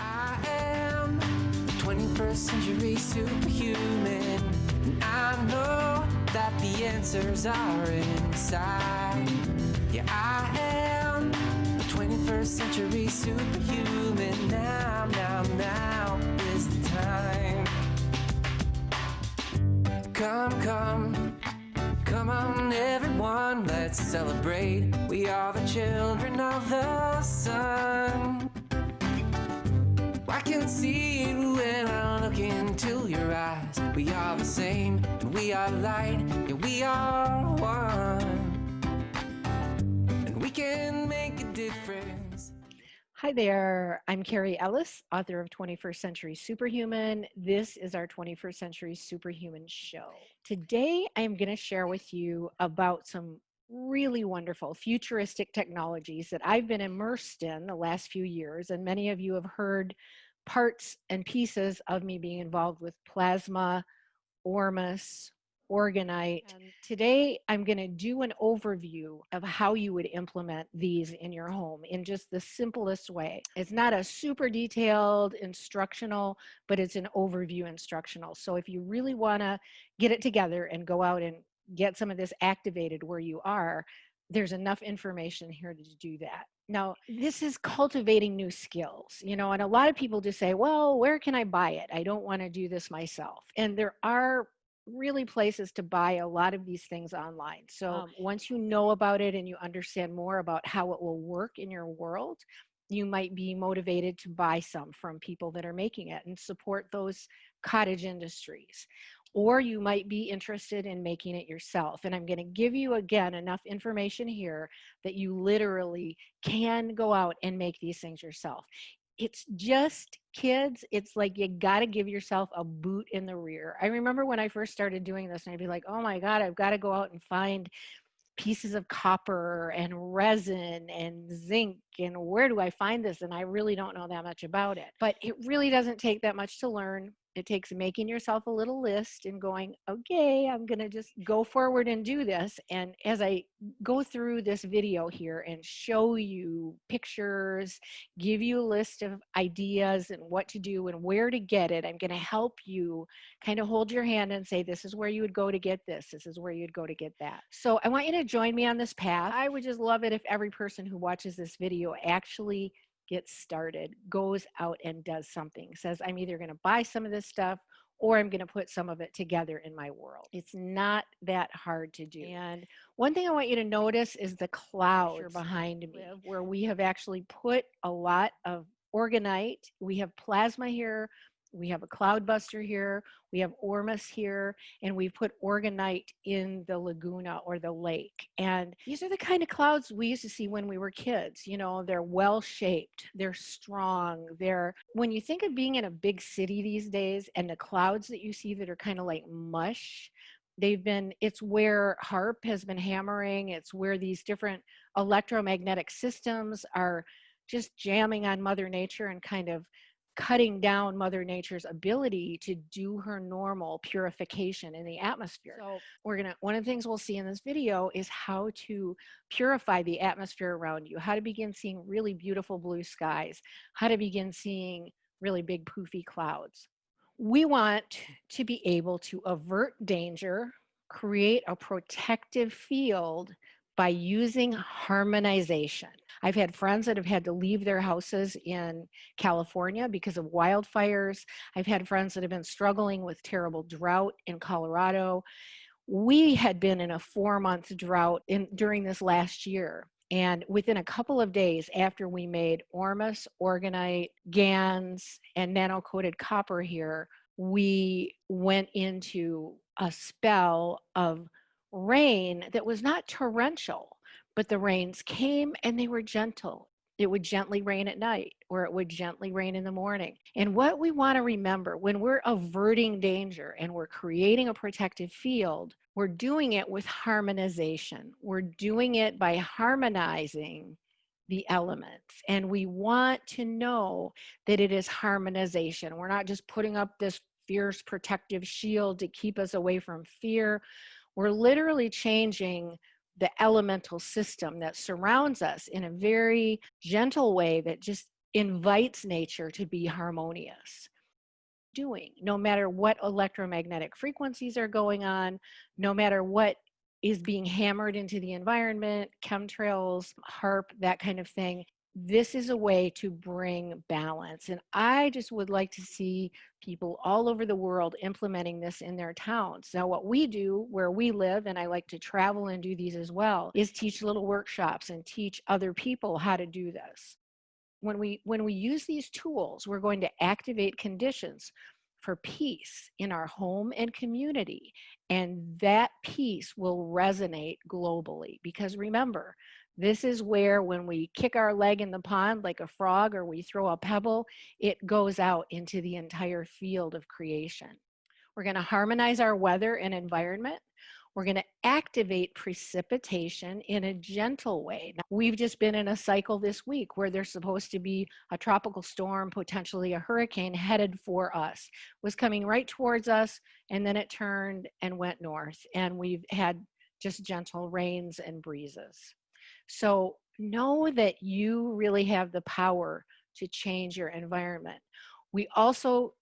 I am the 21st century superhuman. And I know that the answers are inside. Yeah, I am the 21st century superhuman. Now, now, now is the time. Come, come, come on, everyone, let's celebrate. We are the children of the sun. I can see it when I look into your eyes. We are the same, and we are light, yeah, we are one. And we can make a difference. Hi there, I'm Carrie Ellis, author of 21st Century Superhuman. This is our 21st Century Superhuman show. Today, I am going to share with you about some really wonderful futuristic technologies that I've been immersed in the last few years. And many of you have heard parts and pieces of me being involved with plasma, Ormus, Orgonite. And today I'm going to do an overview of how you would implement these in your home in just the simplest way. It's not a super detailed instructional, but it's an overview instructional. So if you really want to get it together and go out and get some of this activated where you are, there's enough information here to do that. Now, this is cultivating new skills, you know, and a lot of people just say, well, where can I buy it? I don't want to do this myself. And there are really places to buy a lot of these things online. So um, once you know about it and you understand more about how it will work in your world, you might be motivated to buy some from people that are making it and support those cottage industries. Or you might be interested in making it yourself. And I'm going to give you again enough information here that you literally can go out and make these things yourself. It's just kids it's like you got to give yourself a boot in the rear. I remember when i first started doing this and i'd be like oh my god i've got to go out and find pieces of copper and resin and zinc and where do i find this? And i really don't know that much about it. But it really doesn't take that much to learn it takes making yourself a little list and going, okay, I'm going to just go forward and do this. And as I go through this video here and show you pictures, give you a list of ideas and what to do and where to get it, I'm going to help you kind of hold your hand and say, this is where you would go to get this. This is where you'd go to get that. So I want you to join me on this path. I would just love it if every person who watches this video actually gets started, goes out and does something, says, I'm either going to buy some of this stuff or I'm going to put some of it together in my world. It's not that hard to do. And one thing I want you to notice is the clouds behind me, where we have actually put a lot of orgonite. We have plasma here, we have a cloudbuster here, we have Ormus here, and we've put orgonite in the laguna or the lake. And these are the kind of clouds we used to see when we were kids. You know, they're well shaped, they're strong. They're when you think of being in a big city these days and the clouds that you see that are kind of like mush, they've been it's where HAARP has been hammering it's where these different electromagnetic systems are just jamming on mother nature and kind of cutting down mother nature's ability to do her normal purification in the atmosphere so we're gonna one of the things we'll see in this video is how to purify the atmosphere around you how to begin seeing really beautiful blue skies how to begin seeing really big poofy clouds we want to be able to avert danger create a protective field by using harmonization. I've had friends that have had to leave their houses in California because of wildfires. I've had friends that have been struggling with terrible drought in Colorado. We had been in a four month drought in, during this last year. And within a couple of days after we made Ormus, Orgonite, GANs, and nano coated copper here, we went into a spell of rain that was not torrential, but the rains came and they were gentle. It would gently rain at night or it would gently rain in the morning. And what we want to remember when we're averting danger and we're creating a protective field, we're doing it with harmonization. We're doing it by harmonizing the elements. And we want to know that it is harmonization. We're not just putting up this fierce protective shield to keep us away from fear. We're literally changing the elemental system that surrounds us in a very gentle way that just invites nature to be harmonious doing no matter what electromagnetic frequencies are going on no matter what is being hammered into the environment chemtrails HAARP that kind of thing this is a way to bring balance and i just would like to see people all over the world implementing this in their towns. Now what we do where we live and i like to travel and do these as well is teach little workshops and teach other people how to do this. When we when we use these tools we're going to activate conditions for peace in our home and community and that peace will resonate globally because remember this is where when we kick our leg in the pond like a frog or we throw a pebble, it goes out into the entire field of creation. We're gonna harmonize our weather and environment. We're gonna activate precipitation in a gentle way. Now, we've just been in a cycle this week where there's supposed to be a tropical storm, potentially a hurricane headed for us, was coming right towards us, and then it turned and went north. And we've had just gentle rains and breezes. So know that you really have the power to change your environment. We also,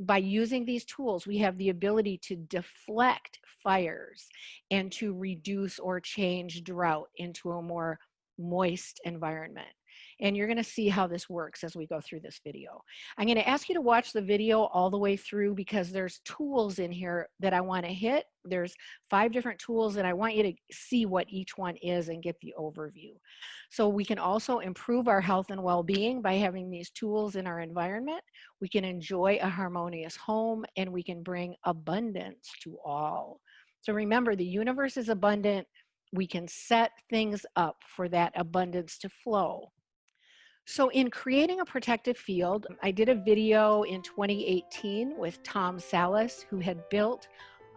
by using these tools, we have the ability to deflect fires and to reduce or change drought into a more moist environment and you're gonna see how this works as we go through this video. I'm gonna ask you to watch the video all the way through because there's tools in here that I wanna hit. There's five different tools and I want you to see what each one is and get the overview. So we can also improve our health and well-being by having these tools in our environment. We can enjoy a harmonious home and we can bring abundance to all. So remember, the universe is abundant. We can set things up for that abundance to flow. So in creating a protective field, mm. I did a video in 2018 with Tom Salas, who had built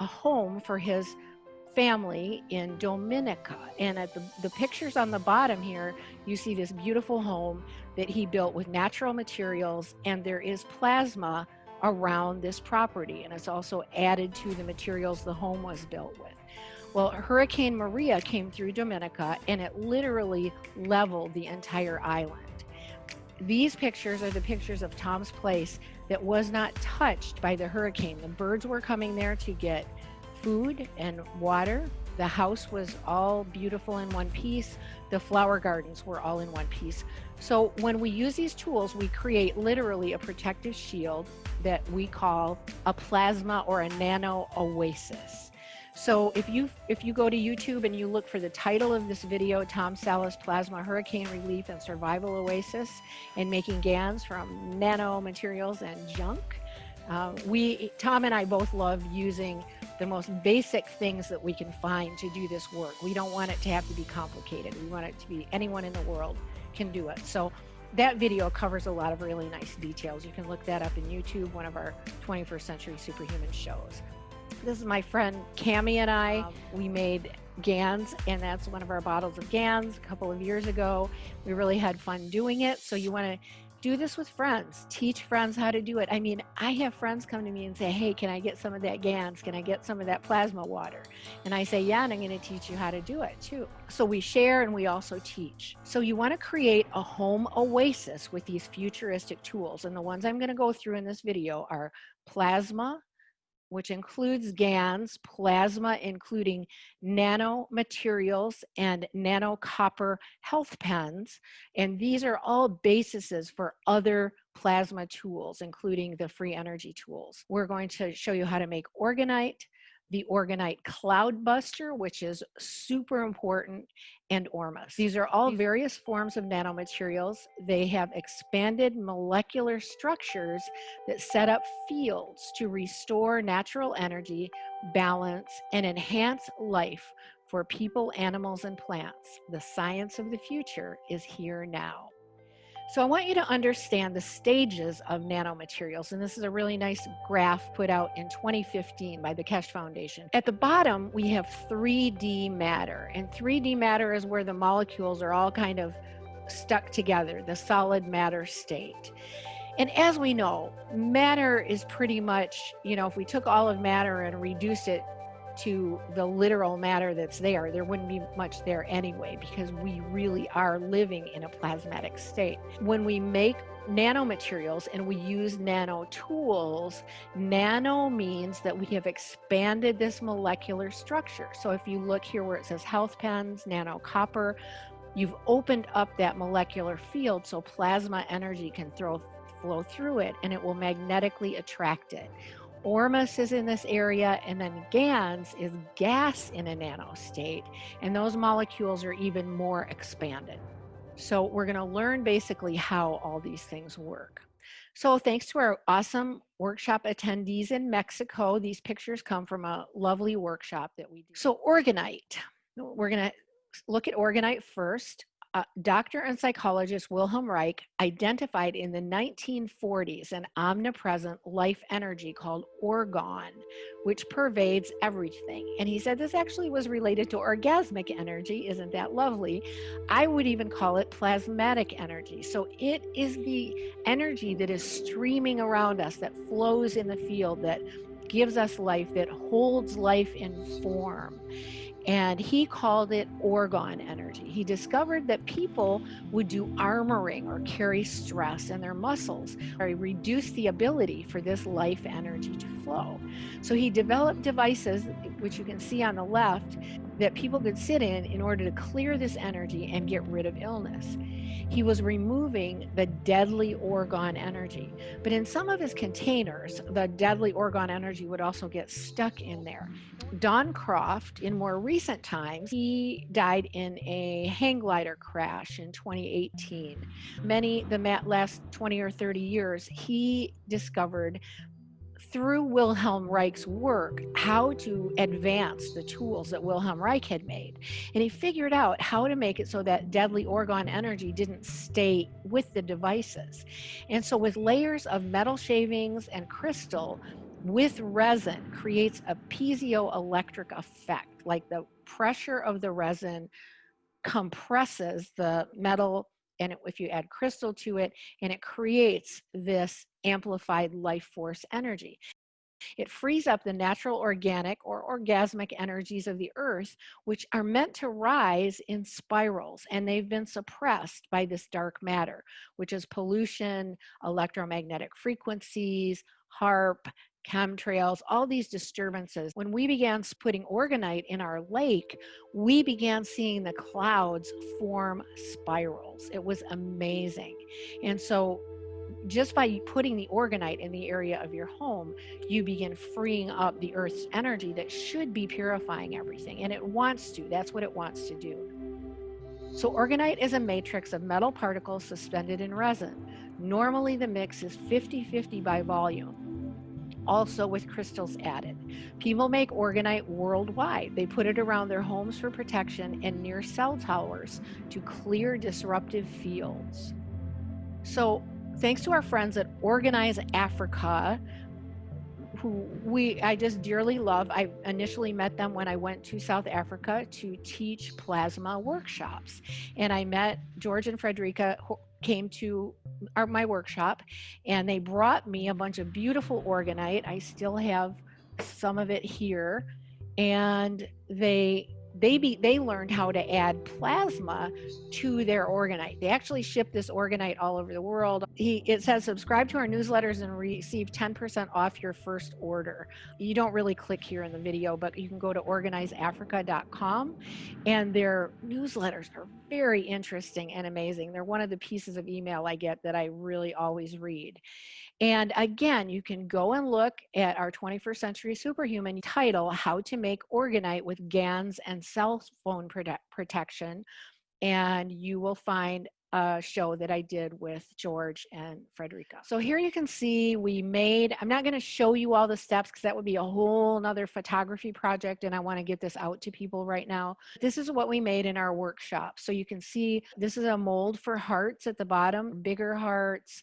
a home for his family in Dominica. And at the, the pictures on the bottom here, you see this beautiful home that he built with natural materials and there is plasma around this property. And it's also added to the materials the home was built with. Well, Hurricane Maria came through Dominica and it literally leveled the entire island. These pictures are the pictures of Tom's place that was not touched by the hurricane. The birds were coming there to get food and water. The house was all beautiful in one piece. The flower gardens were all in one piece. So when we use these tools, we create literally a protective shield that we call a plasma or a nano oasis. So if you if you go to YouTube and you look for the title of this video, Tom Salas Plasma Hurricane Relief and Survival Oasis and making GANs from nano materials and junk, uh, we Tom and I both love using the most basic things that we can find to do this work. We don't want it to have to be complicated. We want it to be anyone in the world can do it. So that video covers a lot of really nice details. You can look that up in YouTube, one of our 21st century superhuman shows. This is my friend Cami and I. We made GANs, and that's one of our bottles of GANs a couple of years ago. We really had fun doing it. So you want to do this with friends. Teach friends how to do it. I mean, I have friends come to me and say, hey, can I get some of that GANs? Can I get some of that plasma water? And I say, yeah, and I'm going to teach you how to do it too. So we share and we also teach. So you want to create a home oasis with these futuristic tools. And the ones I'm going to go through in this video are plasma, which includes GANs, plasma, including nanomaterials and nano copper health pens. And these are all bases for other plasma tools, including the free energy tools. We're going to show you how to make orgonite, the Orgonite Cloudbuster, which is super important, and Ormus. These are all various forms of nanomaterials. They have expanded molecular structures that set up fields to restore natural energy, balance, and enhance life for people, animals, and plants. The science of the future is here now. So I want you to understand the stages of nanomaterials. And this is a really nice graph put out in 2015 by the Keshe Foundation. At the bottom, we have 3D matter. And 3D matter is where the molecules are all kind of stuck together, the solid matter state. And as we know, matter is pretty much, you know, if we took all of matter and reduced it to the literal matter that's there, there wouldn't be much there anyway, because we really are living in a plasmatic state. When we make nanomaterials and we use nano tools, nano means that we have expanded this molecular structure. So if you look here where it says health pens, nano copper, you've opened up that molecular field so plasma energy can throw, flow through it and it will magnetically attract it. Ormus is in this area, and then GANS is gas in a nano state, and those molecules are even more expanded. So we're going to learn basically how all these things work. So thanks to our awesome workshop attendees in Mexico, these pictures come from a lovely workshop that we do. So orgonite, we're going to look at orgonite first uh, doctor and psychologist Wilhelm Reich identified in the 1940s an omnipresent life energy called orgone, which pervades everything. And he said this actually was related to orgasmic energy. Isn't that lovely? I would even call it plasmatic energy. So it is the energy that is streaming around us, that flows in the field, that gives us life, that holds life in form and he called it orgone energy. He discovered that people would do armoring or carry stress in their muscles or reduce the ability for this life energy to flow. So he developed devices, which you can see on the left, that people could sit in in order to clear this energy and get rid of illness. He was removing the deadly orgone energy. But in some of his containers, the deadly orgone energy would also get stuck in there. Don Croft, in more recent times, he died in a hang glider crash in 2018. Many, the last 20 or 30 years, he discovered through Wilhelm Reich's work how to advance the tools that Wilhelm Reich had made. And he figured out how to make it so that deadly orgone energy didn't stay with the devices. And so with layers of metal shavings and crystal, with resin creates a piezoelectric effect, like the pressure of the resin compresses the metal and if you add crystal to it and it creates this amplified life force energy. It frees up the natural organic or orgasmic energies of the earth, which are meant to rise in spirals, and they've been suppressed by this dark matter, which is pollution, electromagnetic frequencies, HAARP, chemtrails, all these disturbances. When we began putting orgonite in our lake, we began seeing the clouds form spirals. It was amazing. And so just by putting the orgonite in the area of your home, you begin freeing up the earth's energy that should be purifying everything. And it wants to, that's what it wants to do. So orgonite is a matrix of metal particles suspended in resin. Normally the mix is 50-50 by volume also with crystals added. People make orgonite worldwide. They put it around their homes for protection and near cell towers to clear disruptive fields. So thanks to our friends at Orgonise Africa, who we I just dearly love. I initially met them when I went to South Africa to teach plasma workshops. And I met George and Frederica came to our, my workshop and they brought me a bunch of beautiful orgonite. I still have some of it here. And they they be, they learned how to add plasma to their orgonite. They actually ship this orgonite all over the world. He it says subscribe to our newsletters and receive 10% off your first order. You don't really click here in the video, but you can go to orgoniseafrica.com and their newsletters are very interesting and amazing. They're one of the pieces of email I get that I really always read. And again, you can go and look at our 21st Century Superhuman title, How to Make Orgonite with GANs and Cell Phone prote Protection. And you will find a show that I did with George and Frederica. So here you can see we made, I'm not gonna show you all the steps because that would be a whole nother photography project and I wanna get this out to people right now. This is what we made in our workshop. So you can see this is a mold for hearts at the bottom, bigger hearts,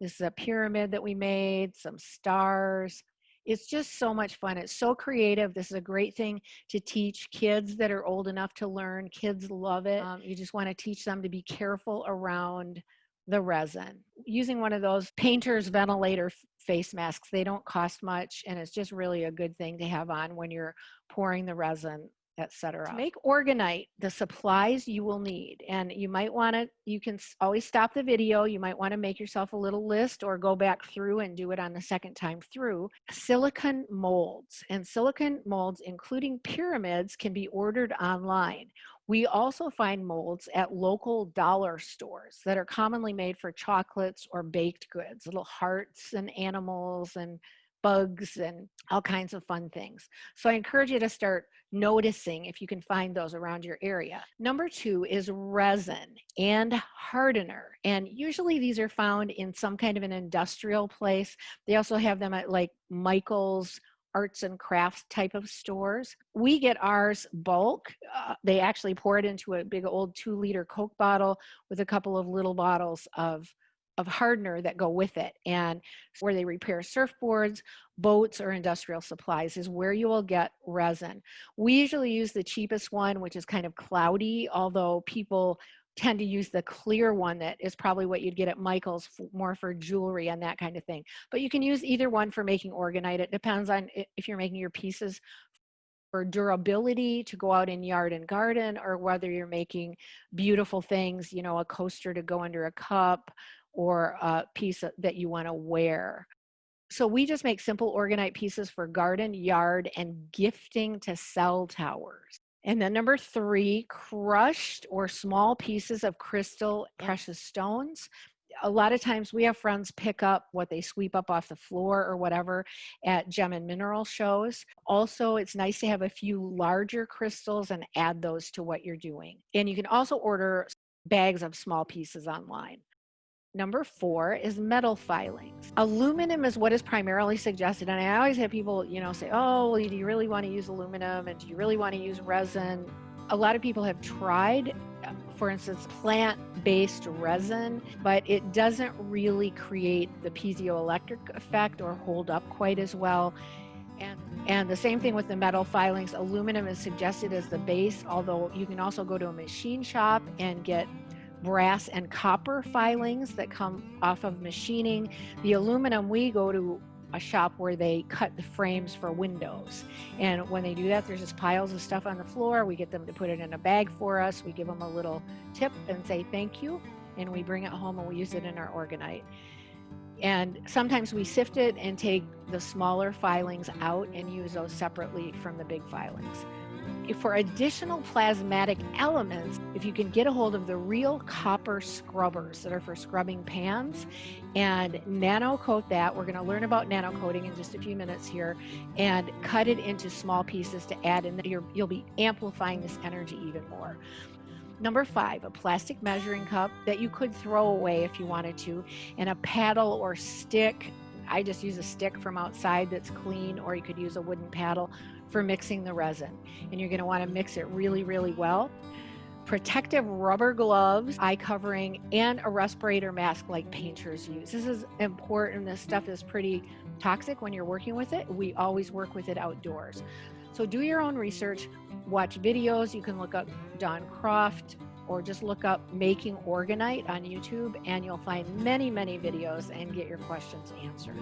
this is a pyramid that we made, some stars. It's just so much fun. It's so creative. This is a great thing to teach kids that are old enough to learn. Kids love it. Um, you just want to teach them to be careful around the resin. Using one of those painter's ventilator face masks, they don't cost much and it's just really a good thing to have on when you're pouring the resin etc. Make orgonite the supplies you will need, and you might want to, you can always stop the video. You might want to make yourself a little list or go back through and do it on the second time through. Silicon molds and silicon molds, including pyramids, can be ordered online. We also find molds at local dollar stores that are commonly made for chocolates or baked goods, little hearts and animals and bugs and all kinds of fun things. So I encourage you to start noticing if you can find those around your area. Number two is resin and hardener. And usually these are found in some kind of an industrial place. They also have them at like Michael's arts and crafts type of stores. We get ours bulk. Uh, they actually pour it into a big old two liter Coke bottle with a couple of little bottles of of hardener that go with it. And where they repair surfboards, boats, or industrial supplies is where you will get resin. We usually use the cheapest one, which is kind of cloudy, although people tend to use the clear one that is probably what you'd get at Michael's more for jewelry and that kind of thing. But you can use either one for making orgonite. It depends on if you're making your pieces for durability to go out in yard and garden or whether you're making beautiful things, you know, a coaster to go under a cup, or a piece that you want to wear. So we just make simple orgonite pieces for garden, yard, and gifting to cell towers. And then number three, crushed or small pieces of crystal precious stones. A lot of times we have friends pick up what they sweep up off the floor or whatever at gem and mineral shows. Also, it's nice to have a few larger crystals and add those to what you're doing. And you can also order bags of small pieces online. Number four is metal filings. Aluminum is what is primarily suggested. And I always have people, you know, say, oh, well, do you really want to use aluminum? And do you really want to use resin? A lot of people have tried, uh, for instance, plant-based resin, but it doesn't really create the piezoelectric effect or hold up quite as well. And, and the same thing with the metal filings. Aluminum is suggested as the base, although you can also go to a machine shop and get brass and copper filings that come off of machining. The aluminum, we go to a shop where they cut the frames for windows. And when they do that, there's just piles of stuff on the floor. We get them to put it in a bag for us. We give them a little tip and say thank you. And we bring it home and we use it in our orgonite. And sometimes we sift it and take the smaller filings out and use those separately from the big filings for additional plasmatic elements, if you can get a hold of the real copper scrubbers that are for scrubbing pans. And nano coat that, we're going to learn about nano coating in just a few minutes here, and cut it into small pieces to add in, you you'll be amplifying this energy even more. Number five, a plastic measuring cup that you could throw away if you wanted to, and a paddle or stick. I just use a stick from outside that's clean, or you could use a wooden paddle for mixing the resin. And you're gonna wanna mix it really, really well. Protective rubber gloves, eye covering, and a respirator mask like painters use. This is important. This stuff is pretty toxic when you're working with it. We always work with it outdoors. So do your own research, watch videos. You can look up Don Croft or just look up making orgonite on YouTube and you'll find many, many videos and get your questions answered.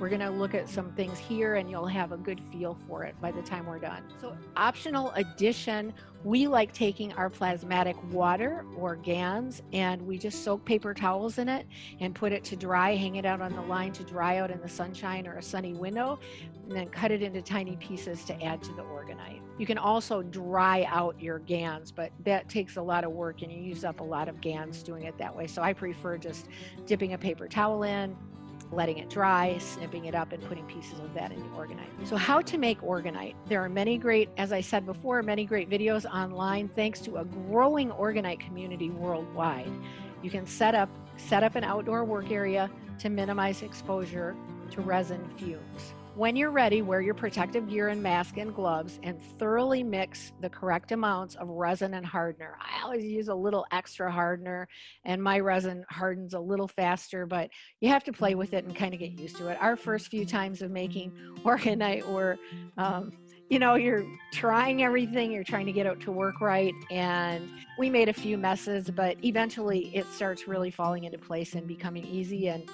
We're going to look at some things here and you'll have a good feel for it by the time we're done. So optional addition, we like taking our plasmatic water or GANs and we just soak paper towels in it and put it to dry, hang it out on the line to dry out in the sunshine or a sunny window, and then cut it into tiny pieces to add to the orgonite. You can also dry out your GANs, but that takes a lot of work and you use up a lot of GANs doing it that way. So I prefer just dipping a paper towel in, letting it dry, snipping it up, and putting pieces of that in the orgonite. So how to make orgonite. There are many great, as I said before, many great videos online thanks to a growing orgonite community worldwide. You can set up, set up an outdoor work area to minimize exposure to resin fumes. When you're ready, wear your protective gear and mask and gloves and thoroughly mix the correct amounts of resin and hardener. I always use a little extra hardener and my resin hardens a little faster, but you have to play with it and kind of get used to it. Our first few times of making orgonite were, um, you know, you're trying everything, you're trying to get it to work right, and we made a few messes, but eventually it starts really falling into place and becoming easy and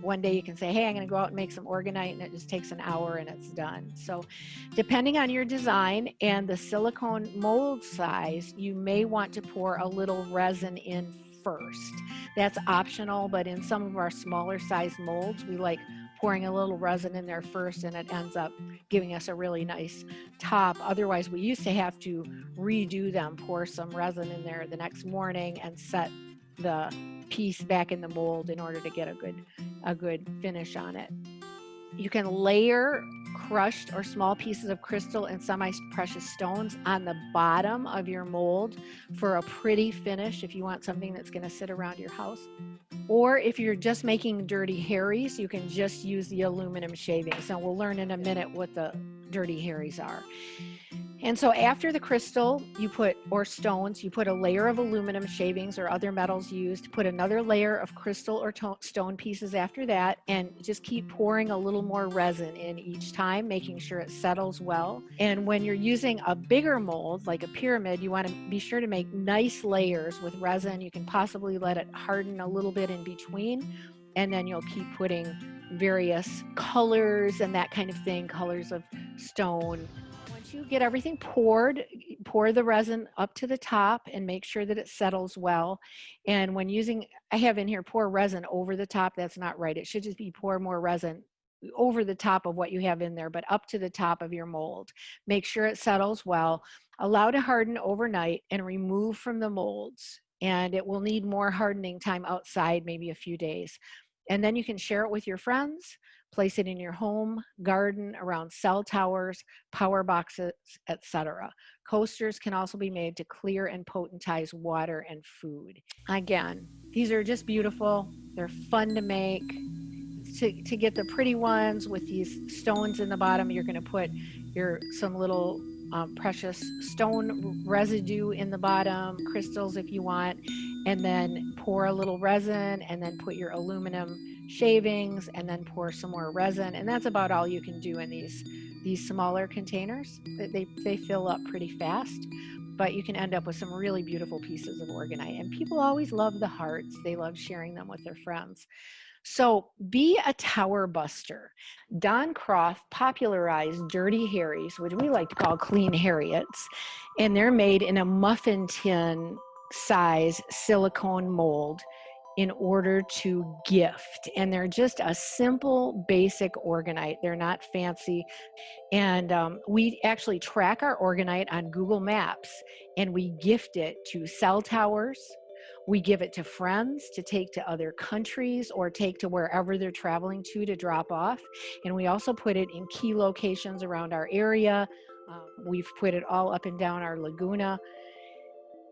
one day you can say, hey, I'm going to go out and make some orgonite and it just takes an hour and it's done. So, depending on your design and the silicone mold size, you may want to pour a little resin in first. That's optional, but in some of our smaller size molds, we like pouring a little resin in there first and it ends up giving us a really nice top. Otherwise, we used to have to redo them, pour some resin in there the next morning and set the piece back in the mold in order to get a good a good finish on it. You can layer crushed or small pieces of crystal and semi-precious stones on the bottom of your mold for a pretty finish if you want something that's going to sit around your house. Or if you're just making dirty Harrys, you can just use the aluminum shavings. And we'll learn in a minute what the dirty Harrys are. And so after the crystal, you put, or stones, you put a layer of aluminum shavings or other metals used, put another layer of crystal or stone pieces after that, and just keep pouring a little more resin in each time, making sure it settles well. And when you're using a bigger mold, like a pyramid, you want to be sure to make nice layers with resin. You can possibly let it harden a little bit in between, and then you'll keep putting various colors and that kind of thing, colors of stone, you get everything poured, pour the resin up to the top and make sure that it settles well. And when using, I have in here pour resin over the top. That's not right. It should just be pour more resin over the top of what you have in there, but up to the top of your mold. Make sure it settles well. Allow to harden overnight and remove from the molds. And it will need more hardening time outside, maybe a few days. And then you can share it with your friends, place it in your home, garden, around cell towers, power boxes, etc. Coasters can also be made to clear and potentize water and food. Again, these are just beautiful. They're fun to make. To, to get the pretty ones with these stones in the bottom, you're going to put your some little um, precious stone residue in the bottom, crystals if you want, and then pour a little resin and then put your aluminum shavings and then pour some more resin. And that's about all you can do in these, these smaller containers. They, they fill up pretty fast, but you can end up with some really beautiful pieces of orgonite. And people always love the hearts. They love sharing them with their friends. So be a tower buster. Don Croft popularized dirty Harrys, which we like to call clean Harriets, and they're made in a muffin tin size silicone mold in order to gift. And they're just a simple, basic orgonite. They're not fancy. And um, we actually track our orgonite on Google Maps and we gift it to cell towers. We give it to friends to take to other countries or take to wherever they're traveling to to drop off. And we also put it in key locations around our area. Um, we've put it all up and down our Laguna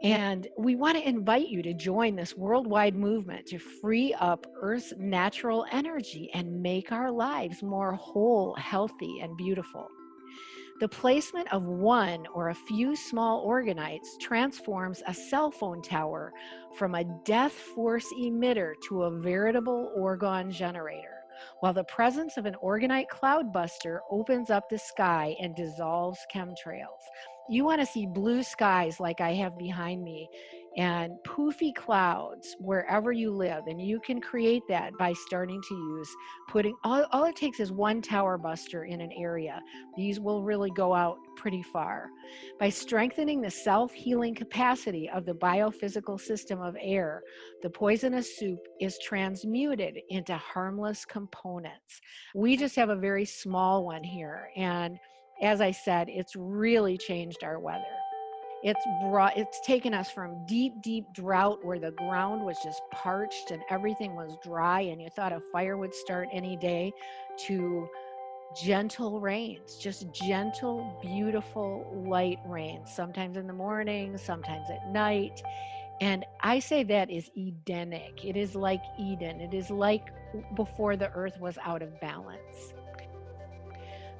and we want to invite you to join this worldwide movement to free up Earth's natural energy and make our lives more whole, healthy, and beautiful. The placement of one or a few small orgonites transforms a cell phone tower from a death force emitter to a veritable orgone generator, while the presence of an orgonite cloudbuster opens up the sky and dissolves chemtrails, you want to see blue skies like I have behind me and poofy clouds wherever you live. And you can create that by starting to use putting, all, all it takes is one tower buster in an area. These will really go out pretty far. By strengthening the self-healing capacity of the biophysical system of air, the poisonous soup is transmuted into harmless components. We just have a very small one here. And as I said, it's really changed our weather. It's brought, it's taken us from deep, deep drought where the ground was just parched and everything was dry and you thought a fire would start any day to gentle rains, just gentle, beautiful, light rains, sometimes in the morning, sometimes at night. And I say that is Edenic. It is like Eden. It is like before the earth was out of balance.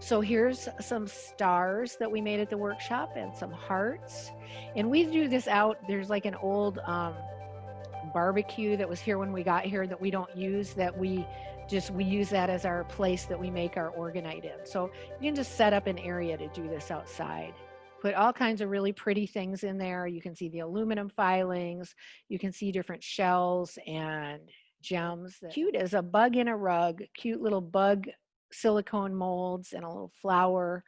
So here's some stars that we made at the workshop and some hearts. And we do this out, there's like an old um, barbecue that was here when we got here that we don't use that we just, we use that as our place that we make our orgonite in. So you can just set up an area to do this outside. Put all kinds of really pretty things in there. You can see the aluminum filings, you can see different shells and gems. Cute as a bug in a rug, cute little bug silicone molds and a little flower.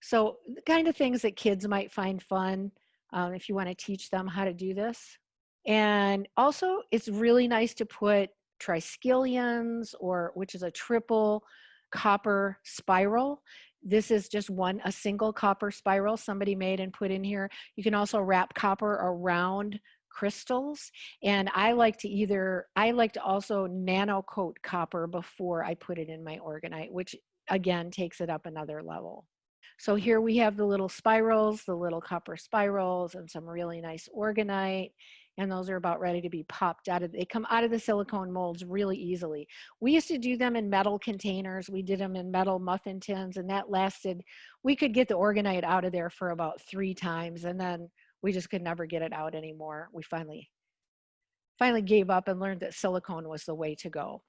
So the kind of things that kids might find fun um, if you want to teach them how to do this. And also it's really nice to put triskelions or which is a triple copper spiral. This is just one, a single copper spiral somebody made and put in here. You can also wrap copper around crystals. And I like to either, I like to also nano coat copper before I put it in my orgonite, which again takes it up another level. So here we have the little spirals, the little copper spirals and some really nice orgonite. and those are about ready to be popped out of, they come out of the silicone molds really easily. We used to do them in metal containers. We did them in metal muffin tins and that lasted, we could get the orgonite out of there for about three times and then we just could never get it out anymore. We finally, finally gave up and learned that silicone was the way to go.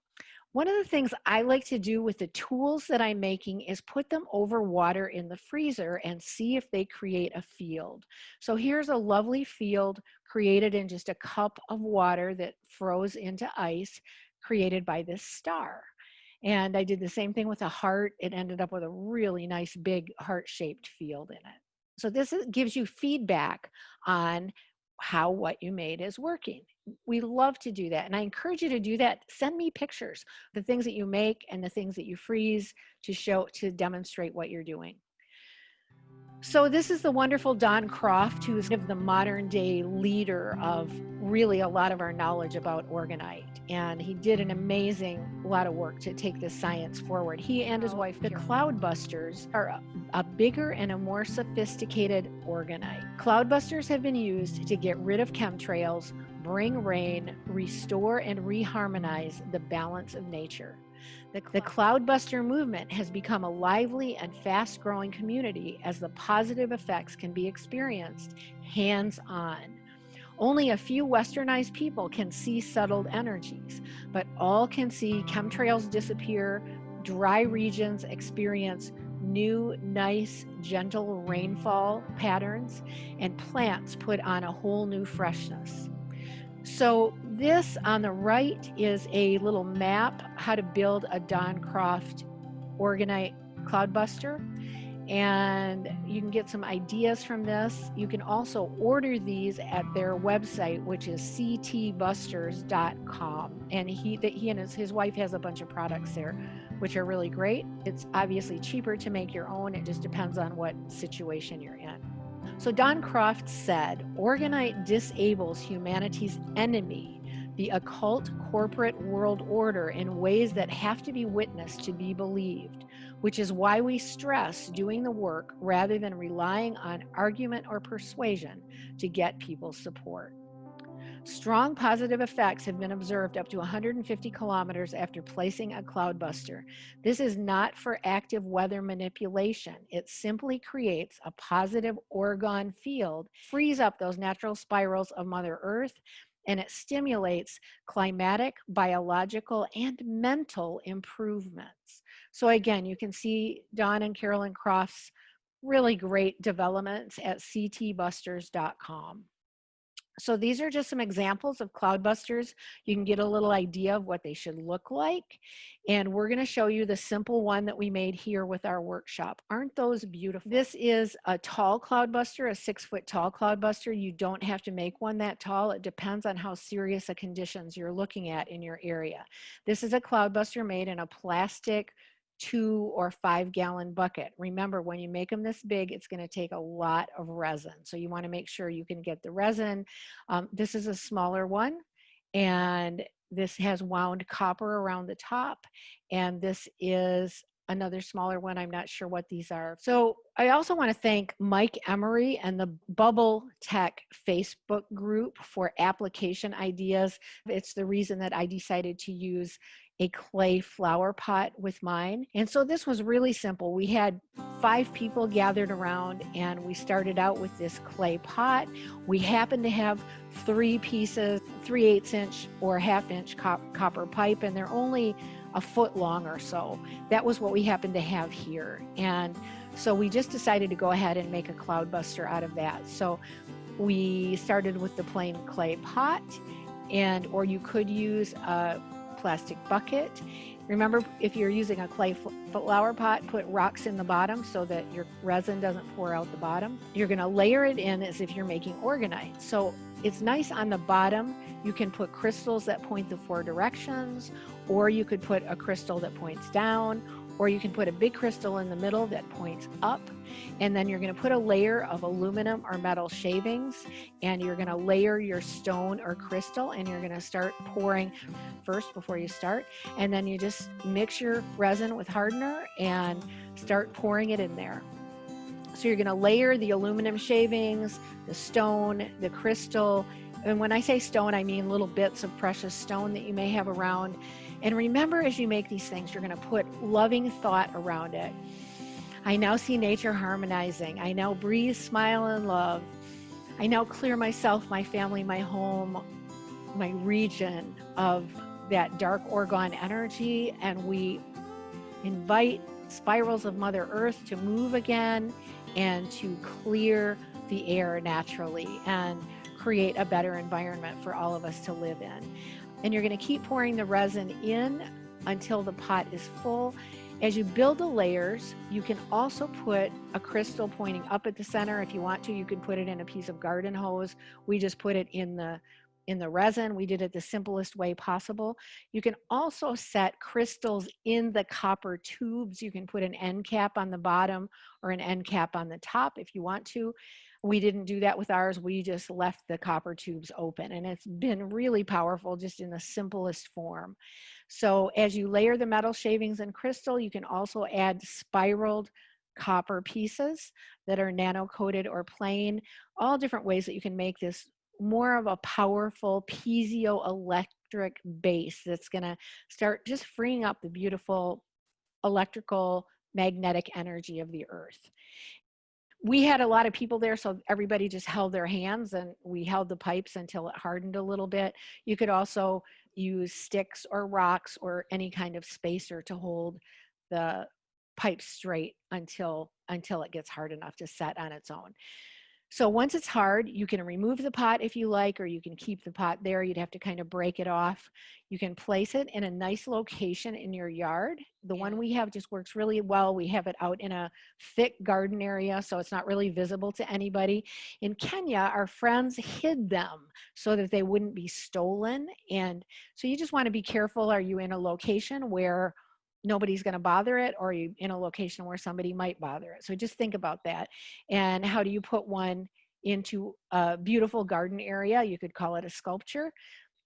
One of the things I like to do with the tools that I'm making is put them over water in the freezer and see if they create a field. So here's a lovely field created in just a cup of water that froze into ice created by this star. And I did the same thing with a heart. It ended up with a really nice big heart-shaped field in it. So this is, gives you feedback on how what you made is working. We love to do that. And I encourage you to do that. Send me pictures, the things that you make and the things that you freeze to show, to demonstrate what you're doing. So this is the wonderful Don Croft, who is the modern day leader of really a lot of our knowledge about orgonite. And he did an amazing lot of work to take this science forward. He and his wife, the Cloudbusters, are a, a bigger and a more sophisticated orgonite. Cloudbusters have been used to get rid of chemtrails, bring rain, restore and reharmonize the balance of nature. The, the Cloudbuster movement has become a lively and fast growing community as the positive effects can be experienced hands on. Only a few westernized people can see settled energies, but all can see chemtrails disappear, dry regions experience new, nice, gentle rainfall patterns, and plants put on a whole new freshness. So this on the right is a little map how to build a Don Croft Orgonite Cloudbuster. And you can get some ideas from this. You can also order these at their website, which is ctbusters.com. And he, that he and his, his wife has a bunch of products there, which are really great. It's obviously cheaper to make your own. It just depends on what situation you're in. So Don Croft said, Orgonite disables humanity's enemy, the occult corporate world order in ways that have to be witnessed to be believed, which is why we stress doing the work rather than relying on argument or persuasion to get people's support. Strong positive effects have been observed up to 150 kilometers after placing a cloudbuster. This is not for active weather manipulation. It simply creates a positive orgone field, frees up those natural spirals of Mother Earth, and it stimulates climatic, biological, and mental improvements. So again, you can see Don and Carolyn Croft's really great developments at ctbusters.com. So these are just some examples of cloudbusters. You can get a little idea of what they should look like. And we're gonna show you the simple one that we made here with our workshop. Aren't those beautiful? This is a tall cloudbuster, a six foot tall cloudbuster. You don't have to make one that tall. It depends on how serious the conditions you're looking at in your area. This is a cloudbuster made in a plastic two or five gallon bucket. Remember, when you make them this big, it's going to take a lot of resin. So you want to make sure you can get the resin. Um, this is a smaller one and this has wound copper around the top. And this is another smaller one. I'm not sure what these are. So I also want to thank Mike Emery and the Bubble Tech Facebook group for application ideas. It's the reason that I decided to use a clay flower pot with mine. And so this was really simple. We had five people gathered around and we started out with this clay pot. We happened to have three pieces, three eighths inch or half inch cop copper pipe and they're only a foot long or so. That was what we happened to have here. And so we just decided to go ahead and make a cloudbuster out of that. So we started with the plain clay pot and or you could use a plastic bucket. Remember, if you're using a clay flower pot, put rocks in the bottom so that your resin doesn't pour out the bottom. You're gonna layer it in as if you're making orgonite. So it's nice on the bottom. You can put crystals that point the four directions, or you could put a crystal that points down, or you can put a big crystal in the middle that points up and then you're going to put a layer of aluminum or metal shavings and you're going to layer your stone or crystal and you're going to start pouring first before you start and then you just mix your resin with hardener and start pouring it in there. So you're going to layer the aluminum shavings the stone the crystal and when I say stone I mean little bits of precious stone that you may have around and remember, as you make these things, you're going to put loving thought around it. I now see nature harmonizing. I now breathe, smile, and love. I now clear myself, my family, my home, my region of that dark orgone energy, and we invite spirals of Mother Earth to move again and to clear the air naturally and create a better environment for all of us to live in and you're going to keep pouring the resin in until the pot is full. As you build the layers, you can also put a crystal pointing up at the center. If you want to, you can put it in a piece of garden hose. We just put it in the in the resin. We did it the simplest way possible. You can also set crystals in the copper tubes. You can put an end cap on the bottom or an end cap on the top if you want to. We didn't do that with ours. We just left the copper tubes open and it's been really powerful just in the simplest form. So as you layer the metal shavings and crystal, you can also add spiraled copper pieces that are nano coated or plain, all different ways that you can make this more of a powerful piezoelectric base that's gonna start just freeing up the beautiful electrical magnetic energy of the earth we had a lot of people there, so everybody just held their hands and we held the pipes until it hardened a little bit. You could also use sticks or rocks or any kind of spacer to hold the pipe straight until until it gets hard enough to set on its own. So once it's hard, you can remove the pot if you like, or you can keep the pot there. You'd have to kind of break it off. You can place it in a nice location in your yard. The yeah. one we have just works really well. We have it out in a thick garden area, so it's not really visible to anybody. In Kenya, our friends hid them so that they wouldn't be stolen. And so you just want to be careful. Are you in a location where nobody's going to bother it or you in a location where somebody might bother it. So just think about that. And how do you put one into a beautiful garden area? You could call it a sculpture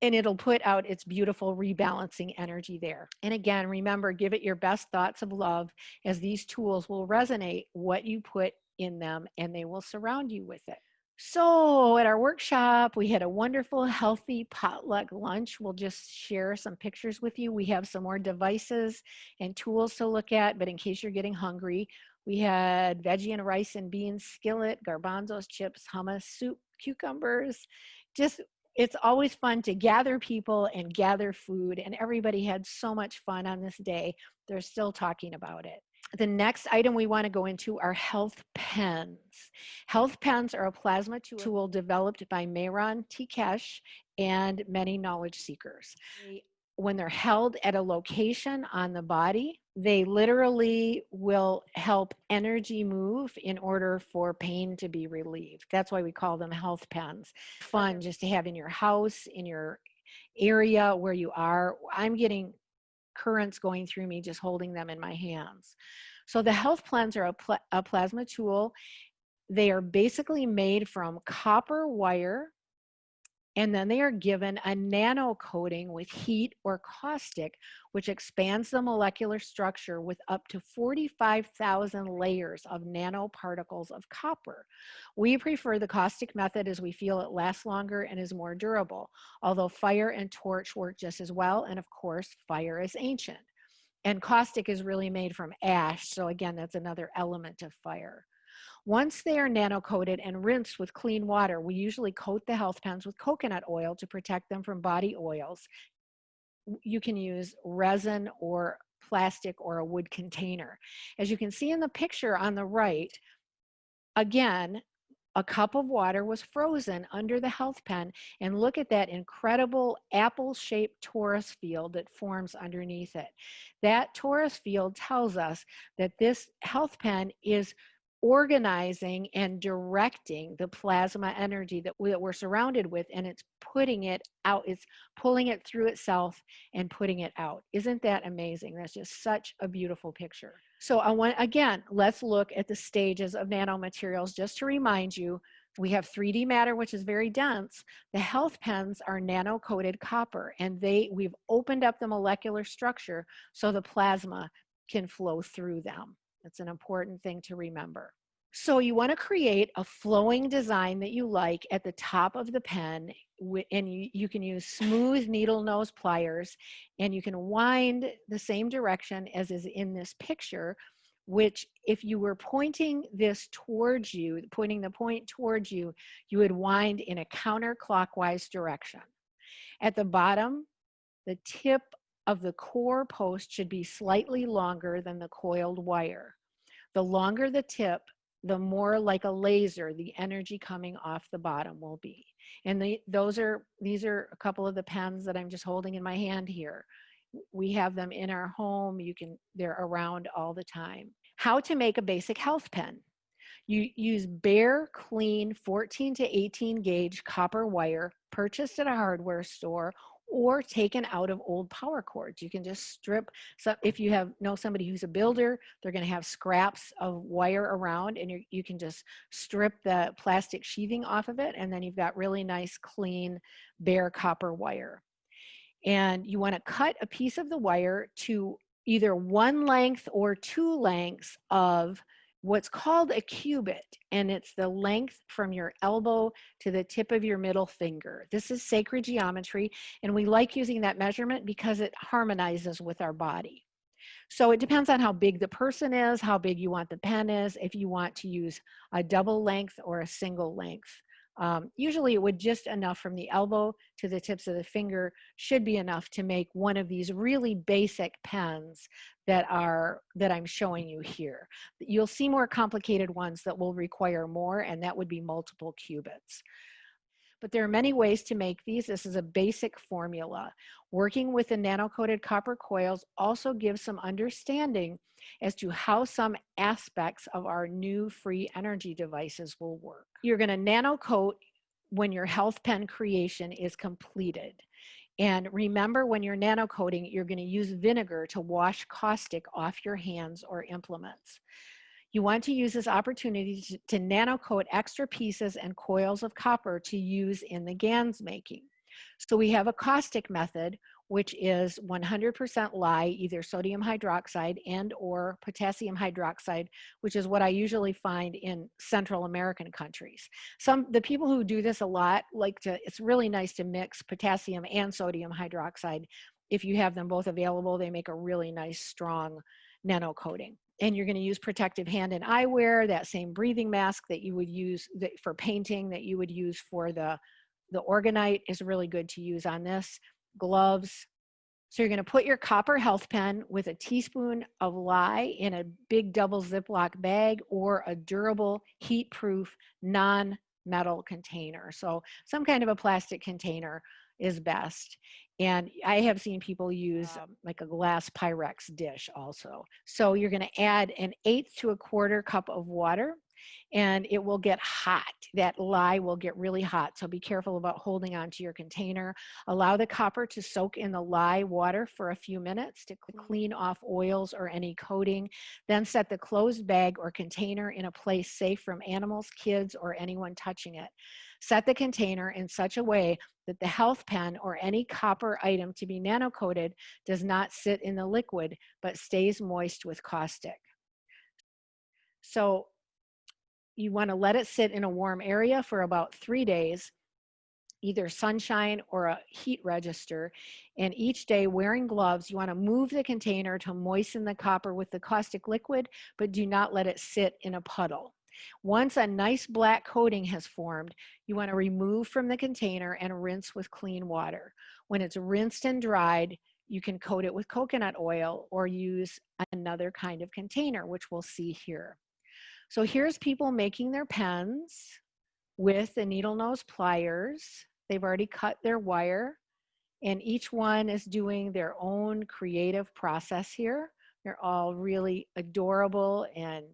and it'll put out its beautiful rebalancing energy there. And again, remember, give it your best thoughts of love as these tools will resonate what you put in them and they will surround you with it. So at our workshop, we had a wonderful, healthy potluck lunch. We'll just share some pictures with you. We have some more devices and tools to look at, but in case you're getting hungry, we had veggie and rice and beans skillet, garbanzos, chips, hummus, soup, cucumbers. Just, it's always fun to gather people and gather food, and everybody had so much fun on this day. They're still talking about it. The next item we want to go into are health pens. Health pens are a plasma tool developed by Mehran T. Keshe and many knowledge seekers. When they're held at a location on the body, they literally will help energy move in order for pain to be relieved. That's why we call them health pens. Fun just to have in your house, in your area where you are. I'm getting currents going through me just holding them in my hands. So the health plans are a, pl a plasma tool. They are basically made from copper wire and then they are given a nano coating with heat or caustic, which expands the molecular structure with up to 45,000 layers of nanoparticles of copper. We prefer the caustic method as we feel it lasts longer and is more durable, although fire and torch work just as well, and of course, fire is ancient. And caustic is really made from ash, so again, that's another element of fire. Once they are nano-coated and rinsed with clean water, we usually coat the health pens with coconut oil to protect them from body oils. You can use resin or plastic or a wood container. As you can see in the picture on the right, again, a cup of water was frozen under the health pen and look at that incredible apple-shaped torus field that forms underneath it. That torus field tells us that this health pen is organizing and directing the plasma energy that, we, that we're surrounded with and it's putting it out it's pulling it through itself and putting it out isn't that amazing that's just such a beautiful picture so i want again let's look at the stages of nanomaterials just to remind you we have 3D matter, which is very dense. The health pens are nano-coated copper, and they we've opened up the molecular structure so the plasma can flow through them. That's an important thing to remember. So you want to create a flowing design that you like at the top of the pen and you, you can use smooth needle nose pliers and you can wind the same direction as is in this picture which if you were pointing this towards you, pointing the point towards you, you would wind in a counterclockwise direction. At the bottom, the tip of the core post should be slightly longer than the coiled wire. The longer the tip, the more like a laser the energy coming off the bottom will be. And the, those are, these are a couple of the pens that I'm just holding in my hand here. We have them in our home. You can, they're around all the time. How to make a basic health pen. You use bare, clean 14 to 18 gauge copper wire purchased at a hardware store or taken out of old power cords. You can just strip, so if you have know somebody who's a builder, they're gonna have scraps of wire around and you you can just strip the plastic sheathing off of it and then you've got really nice, clean, bare copper wire. And you wanna cut a piece of the wire to either one length or two lengths of what's called a cubit, and it's the length from your elbow to the tip of your middle finger. This is sacred geometry, and we like using that measurement because it harmonizes with our body. So it depends on how big the person is, how big you want the pen is, if you want to use a double length or a single length. Um, usually it would just enough from the elbow to the tips of the finger should be enough to make one of these really basic pens that are that I'm showing you here. You'll see more complicated ones that will require more and that would be multiple cubits. But there are many ways to make these. This is a basic formula. Working with the nano-coated copper coils also gives some understanding as to how some aspects of our new free energy devices will work. You're gonna nano coat when your health pen creation is completed. And remember when you're nano coating, you're gonna use vinegar to wash caustic off your hands or implements. You want to use this opportunity to, to nano coat extra pieces and coils of copper to use in the GANS making. So we have a caustic method which is 100% lye, either sodium hydroxide and or potassium hydroxide, which is what I usually find in Central American countries. Some, the people who do this a lot like to, it's really nice to mix potassium and sodium hydroxide. If you have them both available, they make a really nice strong nano coating and you're going to use protective hand and eyewear, that same breathing mask that you would use for painting that you would use for the, the orgonite is really good to use on this gloves. So you're gonna put your copper health pen with a teaspoon of lye in a big double Ziploc bag or a durable, heat-proof, non-metal container. So some kind of a plastic container is best. And I have seen people use um, like a glass Pyrex dish also. So you're gonna add an eighth to a quarter cup of water and it will get hot. That lye will get really hot. So be careful about holding onto your container. Allow the copper to soak in the lye water for a few minutes to clean off oils or any coating. Then set the closed bag or container in a place safe from animals, kids, or anyone touching it. Set the container in such a way that the health pen or any copper item to be nano coated does not sit in the liquid, but stays moist with caustic. So you want to let it sit in a warm area for about three days, either sunshine or a heat register. And each day wearing gloves, you want to move the container to moisten the copper with the caustic liquid, but do not let it sit in a puddle. Once a nice black coating has formed, you want to remove from the container and rinse with clean water. When it's rinsed and dried, you can coat it with coconut oil or use another kind of container, which we'll see here. So here's people making their pens. with the needle nose pliers. They've already cut their wire and each one is doing their own creative process here. They're all really adorable and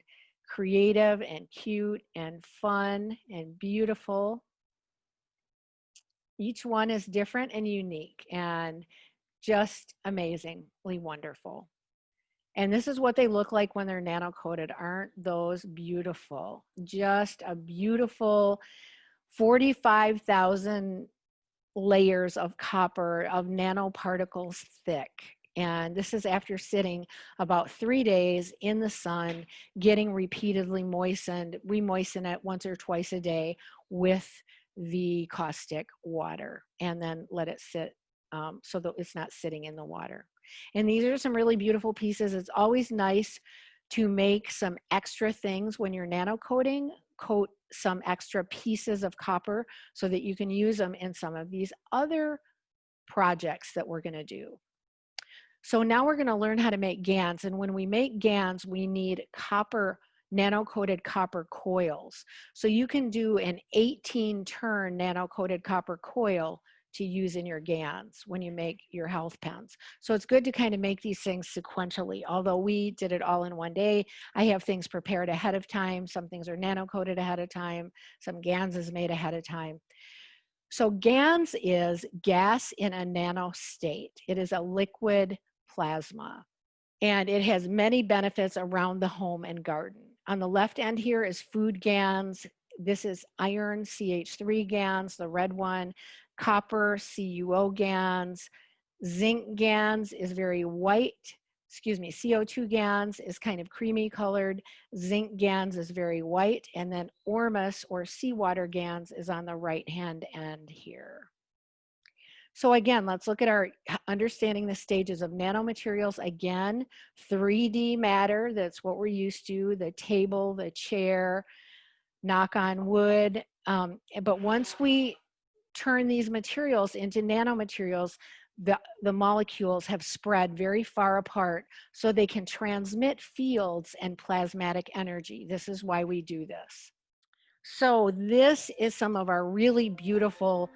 creative and cute and fun and beautiful. Each one is different and unique and just amazingly wonderful. And this is what they look like when they're nano coated. Aren't those beautiful? Just a beautiful 45,000 layers of copper of nanoparticles thick. And this is after sitting about three days in the sun, getting repeatedly moistened. We moisten it once or twice a day with the caustic water and then let it sit um, so that it's not sitting in the water. And these are some really beautiful pieces. It's always nice to make some extra things when you're nano coating, coat some extra pieces of copper so that you can use them in some of these other projects that we're gonna do. So now we're gonna learn how to make GANs. And when we make GANs, we need copper, nano-coated copper coils. So you can do an 18 turn nano-coated copper coil to use in your GANs when you make your health pens. So it's good to kind of make these things sequentially. Although we did it all in one day, I have things prepared ahead of time. Some things are nano coated ahead of time. Some GANs is made ahead of time. So GANs is gas in a nano state. It is a liquid plasma and it has many benefits around the home and garden. On the left end here is food GANs. This is iron CH3 GANs, the red one copper CuO GANs. Zinc GANs is very white. Excuse me, CO2 GANs is kind of creamy colored. Zinc GANs is very white. And then Ormus or seawater GANs is on the right hand end here. So again, let's look at our understanding the stages of nanomaterials. Again, 3D matter, that's what we're used to, the table, the chair, knock on wood. Um, but once we turn these materials into nanomaterials, the, the molecules have spread very far apart so they can transmit fields and plasmatic energy. This is why we do this. So this is some of our really beautiful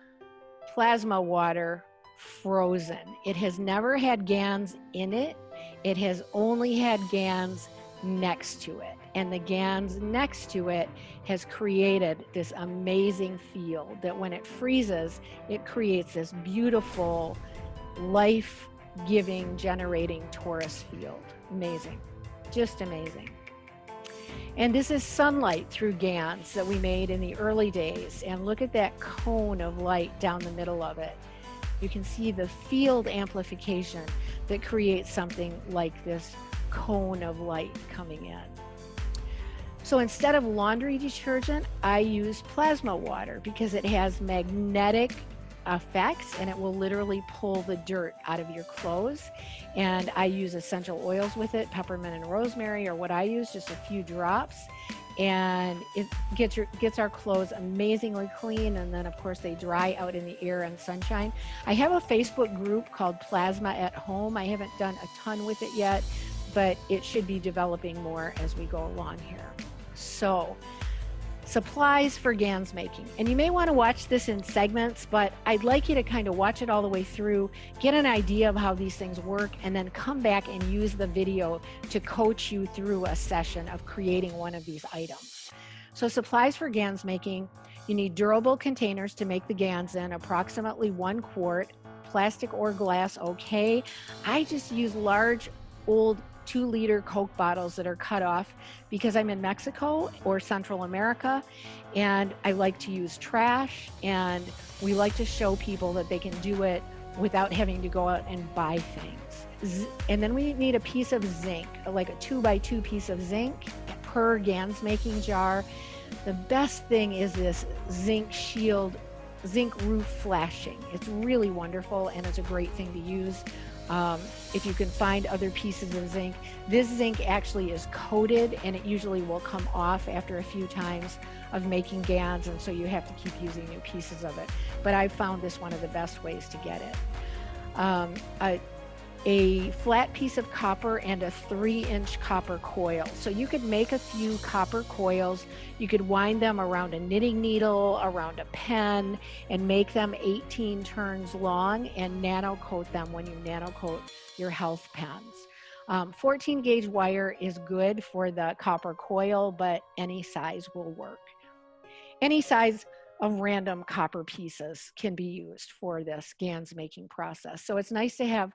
plasma water frozen. It has never had GANs in it. It has only had GANs next to it. And the GANs next to it has created this amazing field that when it freezes, it creates this beautiful, life giving, generating torus field. Amazing, just amazing. And this is sunlight through GANs that we made in the early days. And look at that cone of light down the middle of it. You can see the field amplification that creates something like this cone of light coming in. So instead of laundry detergent, I use plasma water because it has magnetic effects and it will literally pull the dirt out of your clothes. And I use essential oils with it, peppermint and rosemary, or what I use, just a few drops. And it gets your gets our clothes amazingly clean, and then of course they dry out in the air and sunshine. I have a Facebook group called Plasma at Home. I haven't done a ton with it yet, but it should be developing more as we go along here. So supplies for GANs making. And you may want to watch this in segments, but I'd like you to kind of watch it all the way through, get an idea of how these things work, and then come back and use the video to coach you through a session of creating one of these items. So supplies for GANs making, you need durable containers to make the GANs in, approximately one quart, plastic or glass, okay. I just use large old two liter Coke bottles that are cut off because I'm in Mexico or Central America and I like to use trash and we like to show people that they can do it without having to go out and buy things. And then we need a piece of zinc, like a two by two piece of zinc per GANS making jar. The best thing is this zinc shield, zinc roof flashing. It's really wonderful and it's a great thing to use um, if you can find other pieces of zinc. This zinc actually is coated and it usually will come off after a few times of making GANs and so you have to keep using new pieces of it. But I found this one of the best ways to get it. Um, a flat piece of copper and a three inch copper coil. So you could make a few copper coils. You could wind them around a knitting needle, around a pen, and make them 18 turns long and nano coat them when you nano coat your health pens. Um, 14 gauge wire is good for the copper coil, but any size will work. Any size of random copper pieces can be used for this GANS making process. So it's nice to have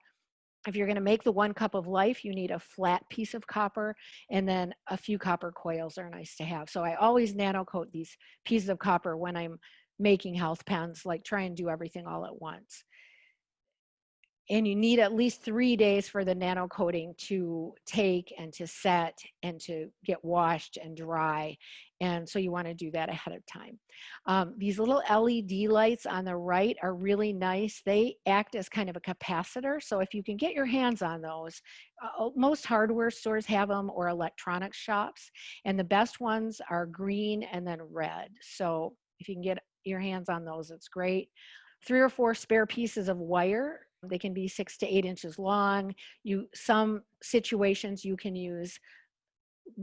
if you're going to make the one cup of life, you need a flat piece of copper and then a few copper coils are nice to have. So I always nano coat these pieces of copper when I'm making health pens, like try and do everything all at once and you need at least three days for the nano coating to take and to set and to get washed and dry. And so you want to do that ahead of time. Um, these little LED lights on the right are really nice. They act as kind of a capacitor. So if you can get your hands on those, uh, most hardware stores have them or electronics shops. And the best ones are green and then red. So if you can get your hands on those, it's great. Three or four spare pieces of wire they can be six to eight inches long. You Some situations you can use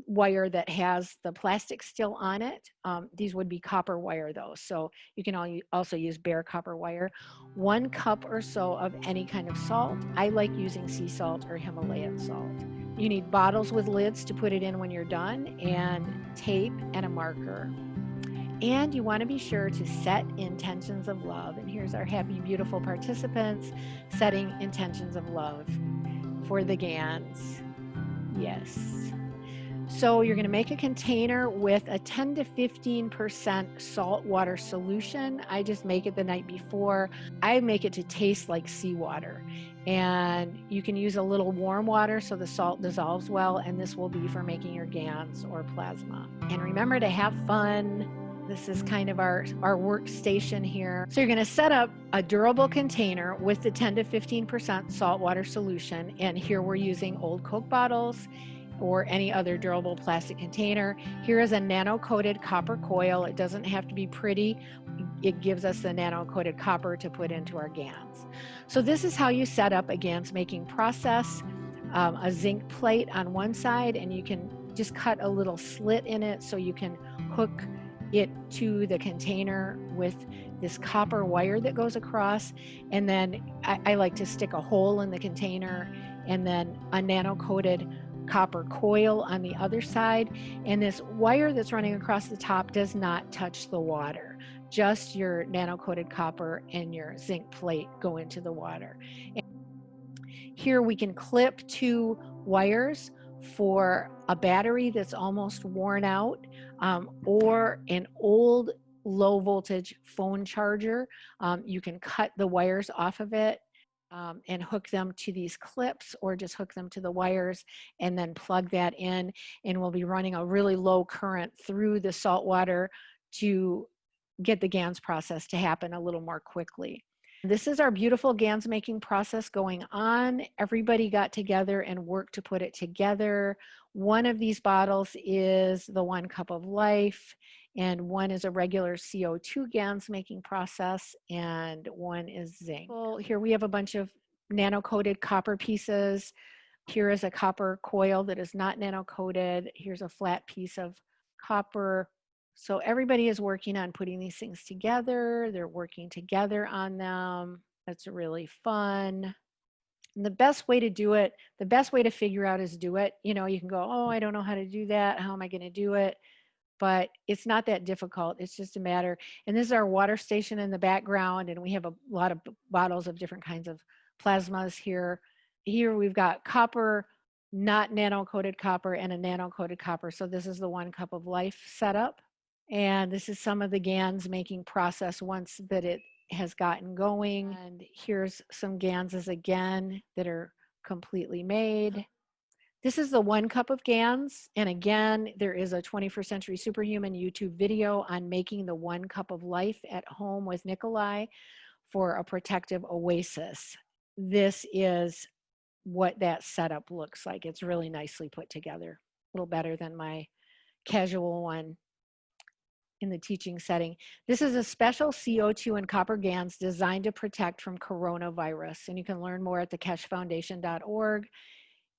wire that has the plastic still on it. Um, these would be copper wire though. So you can also use bare copper wire. One cup or so of any kind of salt. I like using sea salt or Himalayan salt. You need bottles with lids to put it in when you're done and tape and a marker. And you want to be sure to set intentions of love. And here's our happy, beautiful participants setting intentions of love for the GANs. Yes. So you're going to make a container with a 10 to 15% salt water solution. I just make it the night before. I make it to taste like seawater. And you can use a little warm water so the salt dissolves well. And this will be for making your GANs or plasma. And remember to have fun this is kind of our, our workstation here. So you're gonna set up a durable container with the 10 to 15% salt water solution. And here we're using old Coke bottles or any other durable plastic container. Here is a nano-coated copper coil. It doesn't have to be pretty. It gives us the nano-coated copper to put into our GANs. So this is how you set up a GANS making process. Um, a zinc plate on one side and you can just cut a little slit in it so you can hook it to the container with this copper wire that goes across. And then I, I like to stick a hole in the container and then a nano coated copper coil on the other side. And this wire that's running across the top does not touch the water. Just your nano coated copper and your zinc plate go into the water. And here we can clip two wires for a battery that's almost worn out um, or an old low voltage phone charger. Um, you can cut the wires off of it um, and hook them to these clips or just hook them to the wires and then plug that in and we'll be running a really low current through the salt water to get the GANS process to happen a little more quickly. This is our beautiful GANS making process going on. Everybody got together and worked to put it together. One of these bottles is the one cup of life and one is a regular CO2 GANS making process and one is zinc. Well, here we have a bunch of nano coated copper pieces. Here is a copper coil that is not nano coated. Here's a flat piece of copper so everybody is working on putting these things together. They're working together on them. That's really fun. And the best way to do it, the best way to figure out is do it. You know, you can go, oh, I don't know how to do that. How am I going to do it? But it's not that difficult. It's just a matter. And this is our water station in the background. And we have a lot of bottles of different kinds of plasmas here. Here we've got copper, not nano coated copper and a nano coated copper. So this is the one cup of life setup. And this is some of the GANs making process once that it has gotten going. And here's some GANSs again that are completely made. This is the one cup of GANs. And again, there is a 21st Century Superhuman YouTube video on making the one cup of life at home with Nikolai for a protective oasis. This is what that setup looks like. It's really nicely put together, a little better than my casual one in the teaching setting. This is a special CO2 and copper GANs designed to protect from coronavirus. And you can learn more at thekeshefoundation.org.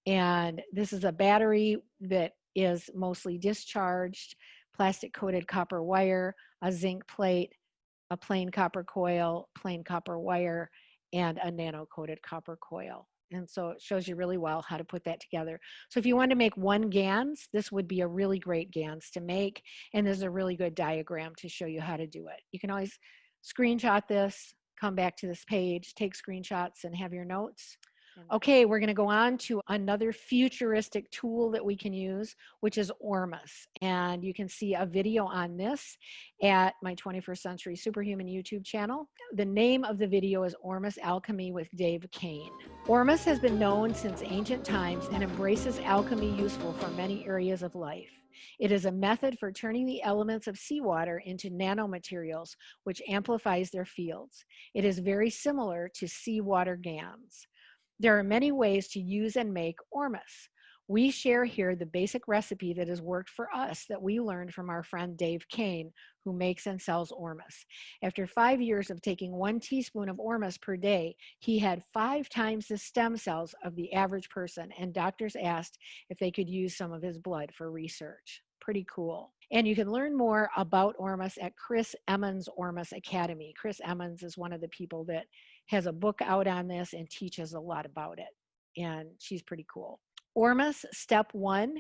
And this is a battery that is mostly discharged, plastic coated copper wire, a zinc plate, a plain copper coil, plain copper wire, and a nano coated copper coil. And so it shows you really well how to put that together. So if you want to make one GANS, this would be a really great GANS to make. And there's a really good diagram to show you how to do it. You can always screenshot this, come back to this page, take screenshots and have your notes. Okay, we're going to go on to another futuristic tool that we can use, which is Ormus. And you can see a video on this at my 21st Century Superhuman YouTube channel. The name of the video is Ormus Alchemy with Dave Kane. Ormus has been known since ancient times and embraces alchemy useful for many areas of life. It is a method for turning the elements of seawater into nanomaterials, which amplifies their fields. It is very similar to seawater GANs. There are many ways to use and make ormus. We share here the basic recipe that has worked for us that we learned from our friend Dave Kane, who makes and sells ormus. After five years of taking one teaspoon of ormus per day, he had five times the stem cells of the average person, and doctors asked if they could use some of his blood for research. Pretty cool. And you can learn more about Ormus at Chris Emmons Ormus Academy. Chris Emmons is one of the people that has a book out on this and teaches a lot about it. And she's pretty cool. Ormus, step one,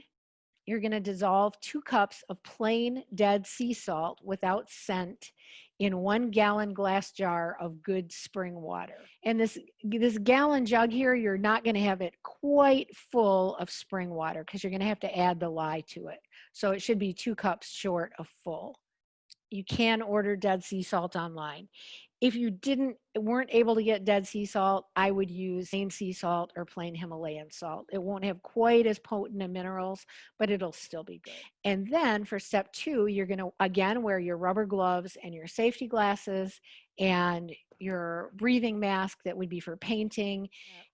you're gonna dissolve two cups of plain dead sea salt without scent in one gallon glass jar of good spring water. And this, this gallon jug here, you're not gonna have it quite full of spring water because you're gonna have to add the lye to it. So it should be two cups short of full. You can order dead sea salt online if you didn't weren't able to get dead sea salt i would use plain sea salt or plain himalayan salt. It won't have quite as potent of minerals but it'll still be good. And then for step two you're going to again wear your rubber gloves and your safety glasses and your breathing mask that would be for painting.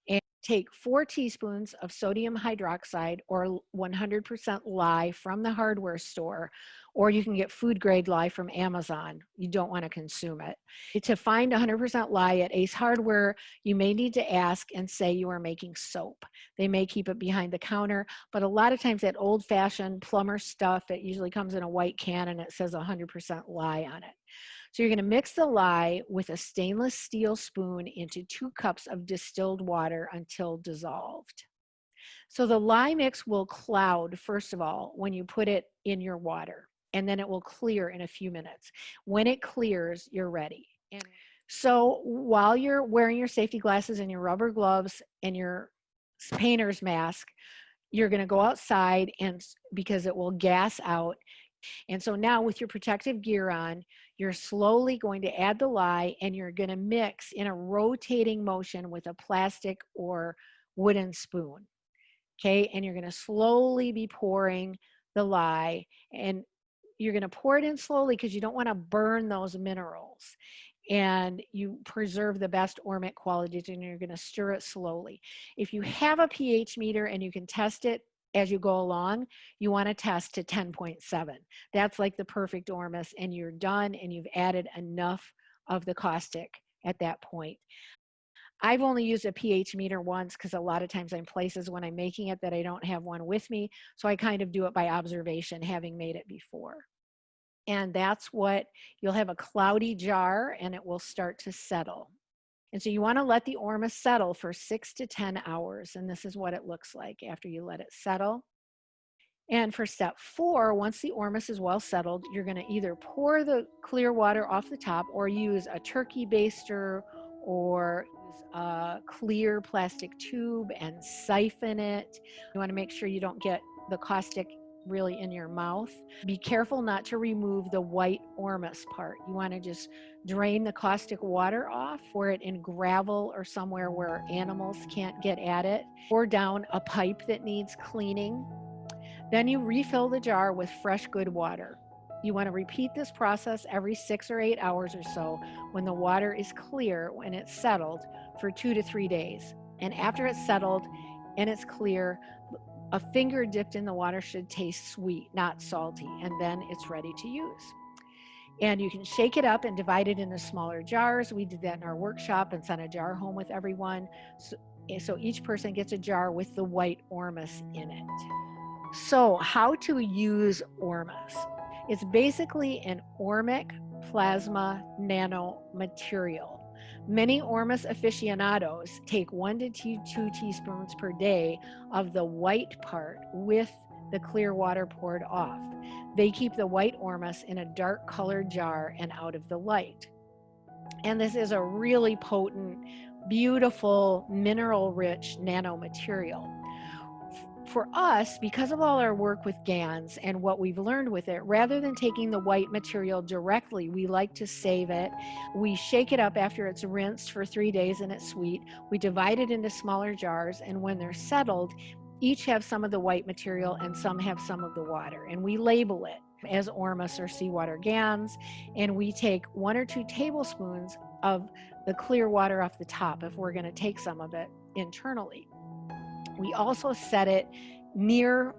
And take four teaspoons of sodium hydroxide or 100% lye from the hardware store or you can get food grade lye from Amazon. You don't want to consume it. To find 100% lye at Ace Hardware, you may need to ask and say you are making soap. They may keep it behind the counter, but a lot of times that old fashioned plumber stuff, it usually comes in a white can and it says 100% lye on it. So you're gonna mix the lye with a stainless steel spoon into two cups of distilled water until dissolved. So the lye mix will cloud, first of all, when you put it in your water and then it will clear in a few minutes. When it clears, you're ready. And so while you're wearing your safety glasses and your rubber gloves and your painter's mask, you're gonna go outside and because it will gas out. And so now with your protective gear on, you're slowly going to add the lye and you're gonna mix in a rotating motion with a plastic or wooden spoon. Okay, and you're gonna slowly be pouring the lye and you're going to pour it in slowly because you don't want to burn those minerals and you preserve the best ormic qualities and you're going to stir it slowly. If you have a pH meter and you can test it as you go along, you want to test to 10.7. That's like the perfect ormus and you're done and you've added enough of the caustic at that point. I've only used a pH meter once because a lot of times I'm places when I'm making it that I don't have one with me. So I kind of do it by observation, having made it before and that's what you'll have a cloudy jar and it will start to settle. And so you want to let the ormus settle for six to 10 hours. And this is what it looks like after you let it settle. And for step four, once the ormus is well settled, you're going to either pour the clear water off the top or use a turkey baster or a clear plastic tube and siphon it. You want to make sure you don't get the caustic really in your mouth. Be careful not to remove the white ormus part. You want to just drain the caustic water off, pour it in gravel or somewhere where animals can't get at it. Pour down a pipe that needs cleaning. Then you refill the jar with fresh good water. You want to repeat this process every six or eight hours or so when the water is clear, when it's settled, for two to three days. And after it's settled and it's clear, a finger dipped in the water should taste sweet, not salty, and then it's ready to use. and you can shake it up and divide it into smaller jars. We did that in our workshop and sent a jar home with everyone. So, eh, so each person gets a jar with the white ormus in it. So how to use ormus? It's basically an ormic plasma nanomaterial. Many Ormus aficionados take one to two, teaspoons per day of the white part with the clear water poured off. They keep the white ormus in a dark colored jar and out of the light. And this is a really potent, beautiful, mineral rich nanomaterial. For us, because of all our work with GANs and what we've learned with it, rather than taking the white material directly, we like to save it. We shake it up after it's rinsed for three days and it's sweet. We divide it into smaller jars, and when they're settled, each have some of the white material and some have some of the water. And we label it as ormus or seawater gans. And we take one or two tablespoons of the clear water off the top if we're going to take some of it internally. We also set it near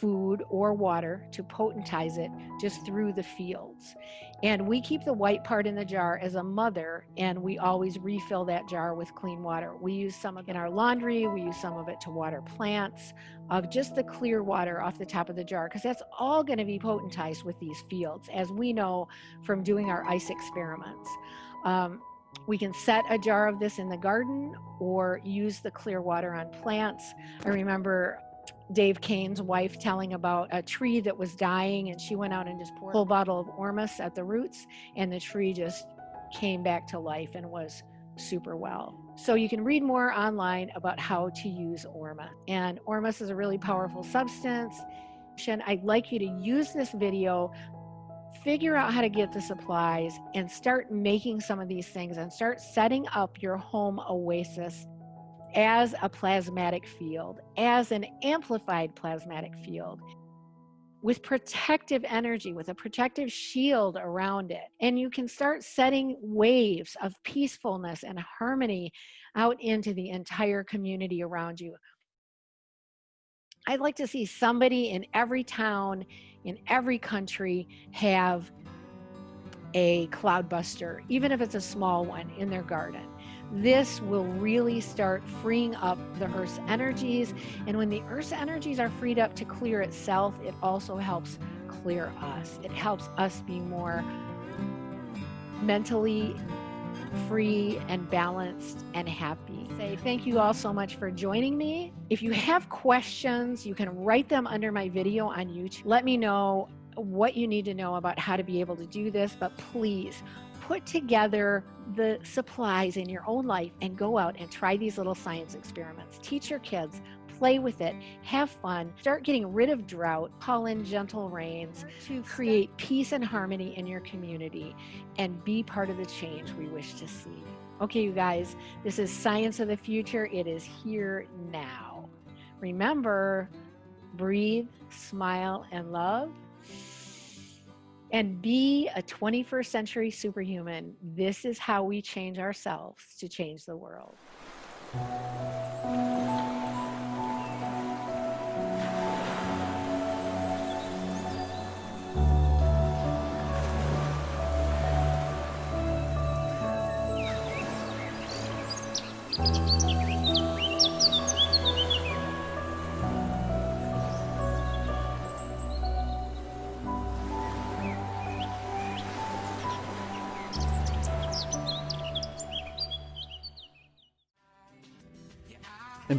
food or water to potentize it just through the fields. And we keep the white part in the jar as a mother, and we always refill that jar with clean water. We use some of it in our laundry, we use some of it to water plants, of just the clear water off the top of the jar, because that's all going to be potentized with these fields, as we know from doing our ice experiments. Um, we can set a jar of this in the garden or use the clear water on plants. I remember Dave Kane's wife telling about a tree that was dying and she went out and just poured a whole bottle of ormus at the roots and the tree just came back to life and was super well. So you can read more online about how to use ormus. And ormus is a really powerful substance. I'd like you to use this video, figure out how to get the supplies and start making some of these things and start setting up your home oasis as a plasmatic field, as an amplified plasmatic field with protective energy, with a protective shield around it. And you can start setting waves of peacefulness and harmony out into the entire community around you. I'd like to see somebody in every town, in every country, have a cloudbuster, even if it's a small one in their garden this will really start freeing up the Earth's energies. And when the Earth's energies are freed up to clear itself, it also helps clear us. It helps us be more mentally free and balanced and happy. Say thank you all so much for joining me. If you have questions, you can write them under my video on YouTube. Let me know what you need to know about how to be able to do this, but please put together the supplies in your own life and go out and try these little science experiments. Teach your kids, play with it, have fun, start getting rid of drought, call in gentle rains to create peace and harmony in your community and be part of the change we wish to see. Okay, you guys, this is Science of the Future. It is here now. Remember, breathe, smile, and love and be a 21st century superhuman. This is how we change ourselves to change the world.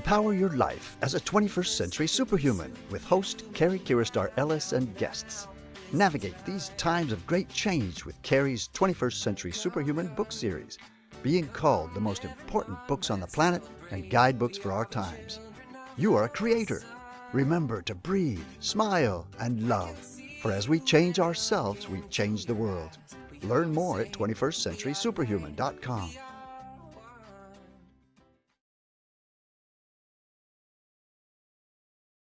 Empower your life as a 21st century superhuman with host Carrie Kiristar Ellis and guests. Navigate these times of great change with Carrie's 21st Century Superhuman book series, being called the most important books on the planet and guidebooks for our times. You are a creator. Remember to breathe, smile, and love. For as we change ourselves, we change the world. Learn more at 21stcenturysuperhuman.com.